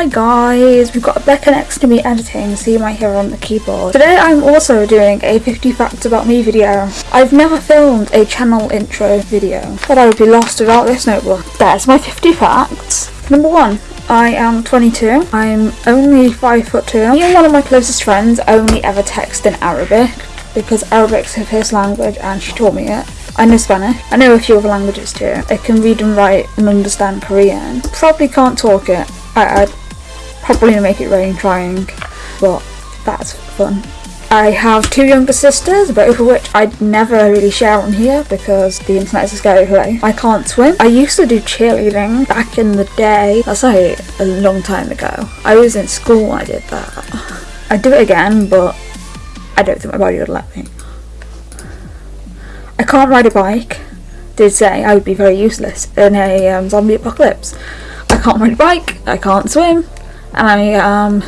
Hi guys, we've got Becca next to me editing, so you might hear her on the keyboard. Today I'm also doing a 50 facts about me video. I've never filmed a channel intro video, but I would be lost without this notebook. There's my 50 facts. Number one, I am 22. I'm only 5 foot 2. Me and one of my closest friends only ever text in Arabic because Arabic's her first language and she taught me it. I know Spanish. I know a few other languages too. I can read and write and understand Korean. Probably can't talk it. I, I'd probably gonna make it rain trying, but that's fun. I have two younger sisters, both of which I'd never really share on here because the internet is a scary place. I can't swim. I used to do cheerleading back in the day. That's like a long time ago. I was in school when I did that. I'd do it again, but I don't think my body would let me. I can't ride a bike. Did say I would be very useless in a um, zombie apocalypse. I can't ride a bike. I can't swim, and I am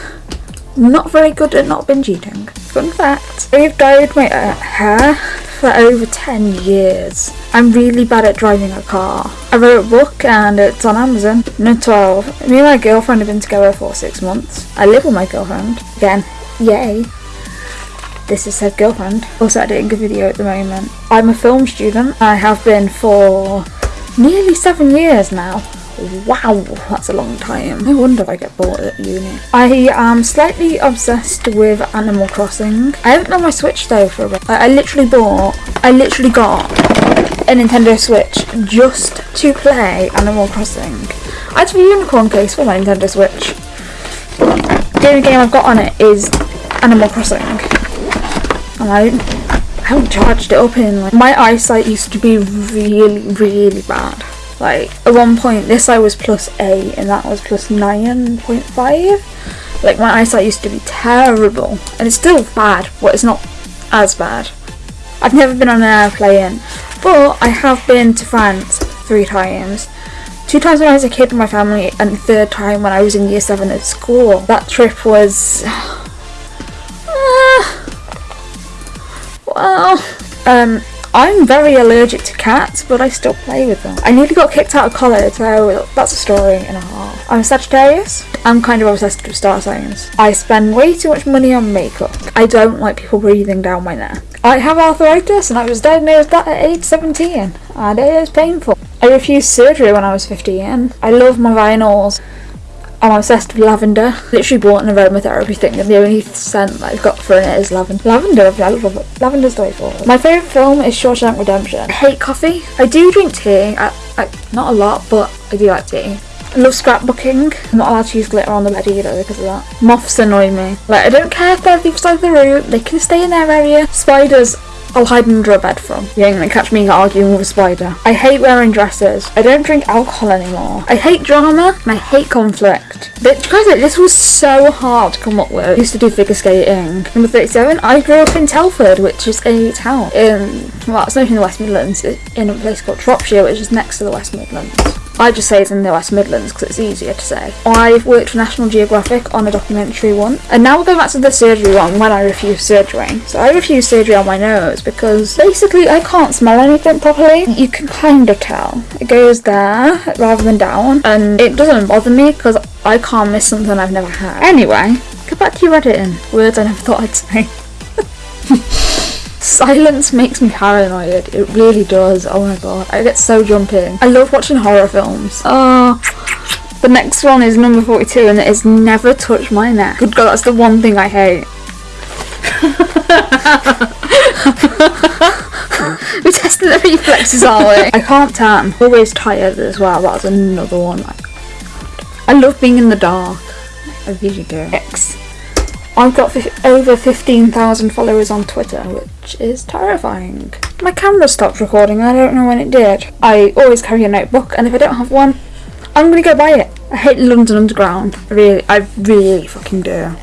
not very good at not binge eating. Fun fact: I've dyed my uh, hair for over 10 years. I'm really bad at driving a car. I wrote a book and it's on Amazon. No 12. Me and my girlfriend have been together for six months. I live with my girlfriend. Again, yay. This is said girlfriend. Also editing a video at the moment. I'm a film student. I have been for nearly seven years now. Wow, that's a long time. No wonder I get bored at uni. I am slightly obsessed with Animal Crossing. I haven't done my Switch though for a bit. I, I literally bought, I literally got a Nintendo Switch just to play Animal Crossing. I have a unicorn case for my Nintendo Switch. The only game I've got on it is Animal Crossing. And I, I haven't charged it up in like my eyesight used to be really really bad. Like at one point this eye was plus eight and that was plus nine point five. Like my eyesight used to be terrible and it's still bad, but it's not as bad. I've never been on an airplane, but I have been to France three times. Two times when I was a kid with my family, and the third time when I was in year seven at school. That trip was. Uh, well, um, I'm very allergic to cats, but I still play with them. I nearly got kicked out of college, so that's a story and a half. I'm a Sagittarius. I'm kind of obsessed with star signs. I spend way too much money on makeup. I don't like people breathing down my neck. I have arthritis and I was diagnosed that at age 17 and it is painful. I refused surgery when I was 15. I love my vinyls. I'm obsessed with lavender. Literally bought an aromatherapy thing and the only scent that I've got for it is lavender. Lavender, I love it. Lavender's forward. My favourite film is Shawshank Redemption. I hate coffee. I do drink tea. I, I, not a lot, but I do like tea. I love scrapbooking. I'm not allowed to use glitter on the bed either because of that. Moths annoy me. Like, I don't care if they're the side of the room. They can stay in their area. Spiders, I'll hide under a bed from. You ain't gonna catch me arguing with a spider. I hate wearing dresses. I don't drink alcohol anymore. I hate drama and I hate conflict. But guys, this was so hard to come up with. I used to do figure skating. Number 37, I grew up in Telford, which is a town in, well, it's not in the West Midlands, it's in a place called Shropshire, which is next to the West Midlands. I just say it's in the West Midlands because it's easier to say. I've worked for National Geographic on a documentary one, and now we'll go back to the surgery one when I refused surgery. So I refused surgery on my nose because basically I can't smell anything properly. You can kind of tell. It goes there rather than down, and it doesn't bother me because I can't miss something I've never had. Anyway, go back to your editing. Words I never thought I'd say. Silence makes me paranoid. It really does. Oh my god. I get so jumping. I love watching horror films. Oh. The next one is number 42 and it is never touch my neck. Good god, that's the one thing I hate. We're testing the reflexes, aren't we? I can't tan. Always tired as well. That's another one. I love being in the dark. I really do. I've got over 15,000 followers on Twitter, which is terrifying. My camera stopped recording, I don't know when it did. I always carry a notebook, and if I don't have one, I'm gonna go buy it. I hate London Underground. I really, I really fucking do.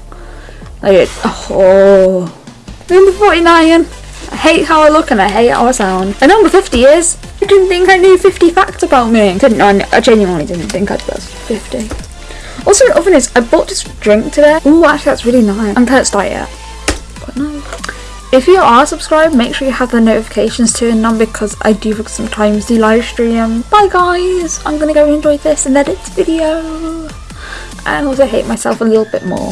Like, oh. Number 49. I hate how I look and I hate how I sound. And number 50 is, I didn't think I knew 50 facts about me. Didn't I, I genuinely didn't think I'd bust 50. Also, the other is, I bought this drink today. Ooh, actually, that's really nice. I'm can't start yet. But no. If you are subscribed, make sure you have the notifications turned on because I do sometimes do live stream. Bye guys! I'm gonna go enjoy this and edit video. and also hate myself a little bit more.